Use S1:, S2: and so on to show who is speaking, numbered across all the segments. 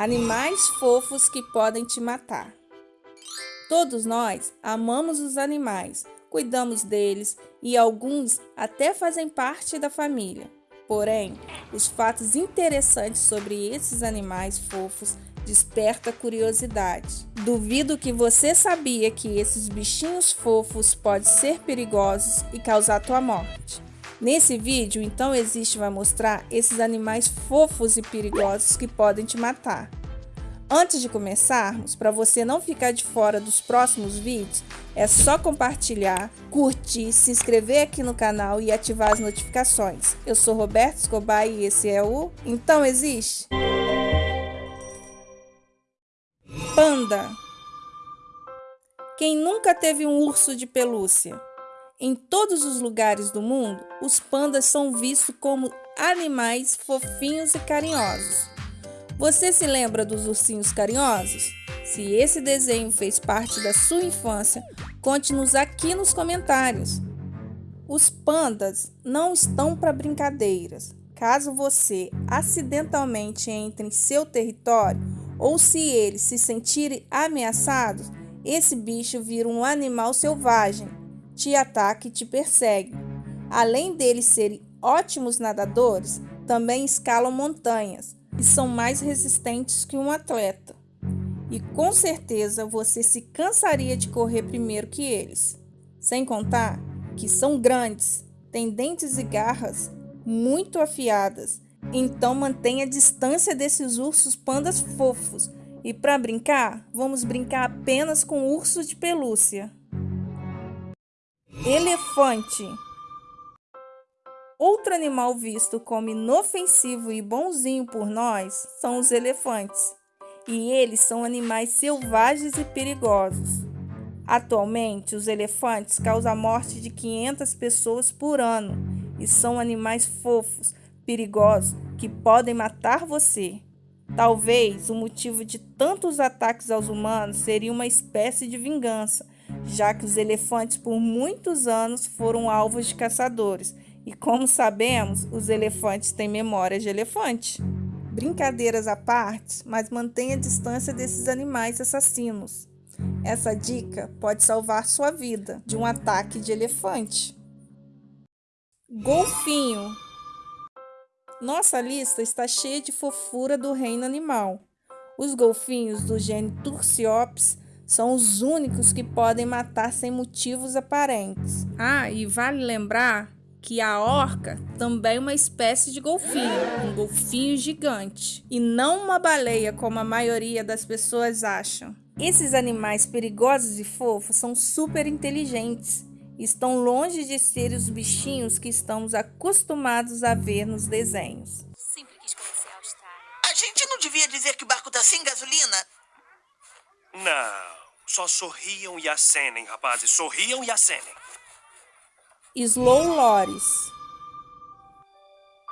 S1: Animais fofos que podem te matar. Todos nós amamos os animais, cuidamos deles e alguns até fazem parte da família. Porém, os fatos interessantes sobre esses animais fofos desperta curiosidade. Duvido que você sabia que esses bichinhos fofos podem ser perigosos e causar tua morte. Nesse vídeo, então, existe vai mostrar esses animais fofos e perigosos que podem te matar. Antes de começarmos, para você não ficar de fora dos próximos vídeos, é só compartilhar, curtir, se inscrever aqui no canal e ativar as notificações. Eu sou Roberto Escobar e esse é o Então Existe? Panda Quem nunca teve um urso de pelúcia? Em todos os lugares do mundo, os pandas são vistos como animais fofinhos e carinhosos. Você se lembra dos ursinhos carinhosos? Se esse desenho fez parte da sua infância, conte-nos aqui nos comentários. Os pandas não estão para brincadeiras. Caso você acidentalmente entre em seu território ou se eles se sentirem ameaçados, esse bicho vira um animal selvagem te ataca e te persegue. Além deles serem ótimos nadadores, também escalam montanhas e são mais resistentes que um atleta. E com certeza você se cansaria de correr primeiro que eles. Sem contar que são grandes, têm dentes e garras muito afiadas. Então mantenha a distância desses ursos pandas fofos. E para brincar, vamos brincar apenas com ursos de pelúcia. Elefante. Outro animal visto como inofensivo e bonzinho por nós são os elefantes, e eles são animais selvagens e perigosos. Atualmente, os elefantes causam a morte de 500 pessoas por ano e são animais fofos, perigosos, que podem matar você. Talvez o motivo de tantos ataques aos humanos seria uma espécie de vingança já que os elefantes por muitos anos foram alvos de caçadores. E como sabemos, os elefantes têm memória de elefante. Brincadeiras à parte, mas mantenha a distância desses animais assassinos. Essa dica pode salvar sua vida de um ataque de elefante. Golfinho. Nossa lista está cheia de fofura do reino animal. Os golfinhos do gênero Tursiops são os únicos que podem matar sem motivos aparentes. Ah, e vale lembrar que a orca também é uma espécie de golfinho, um golfinho gigante, e não uma baleia como a maioria das pessoas acham. Esses animais perigosos e fofos são super inteligentes. Estão longe de ser os bichinhos que estamos acostumados a ver nos desenhos. Sempre quis conhecer a
S2: Austrália. A gente não devia dizer que o barco tá sem gasolina?
S3: Não. Só sorriam e acenem, rapazes. Sorriam e acenem.
S1: Slow Loris.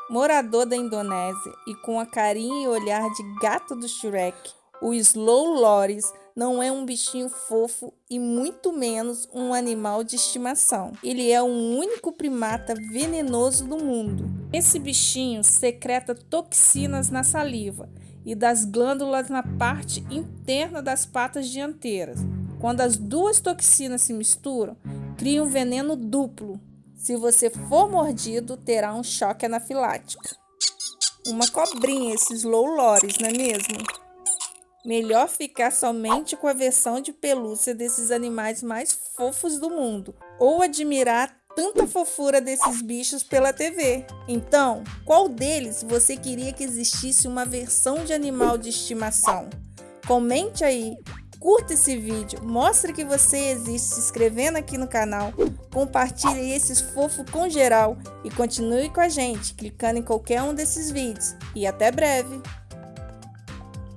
S1: Morador da Indonésia e com a carinha e olhar de gato do Shrek, o Slow Loris não é um bichinho fofo e muito menos um animal de estimação. Ele é o único primata venenoso do mundo. Esse bichinho secreta toxinas na saliva e das glândulas na parte interna das patas dianteiras. Quando as duas toxinas se misturam, cria um veneno duplo. Se você for mordido, terá um choque anafilático. Uma cobrinha, esses low lores, não é mesmo? Melhor ficar somente com a versão de pelúcia desses animais mais fofos do mundo, ou admirar tanta fofura desses bichos pela TV. Então, qual deles você queria que existisse uma versão de animal de estimação? Comente aí, curta esse vídeo, mostre que você existe se inscrevendo aqui no canal, compartilhe esses fofos com geral e continue com a gente clicando em qualquer um desses vídeos. E até breve!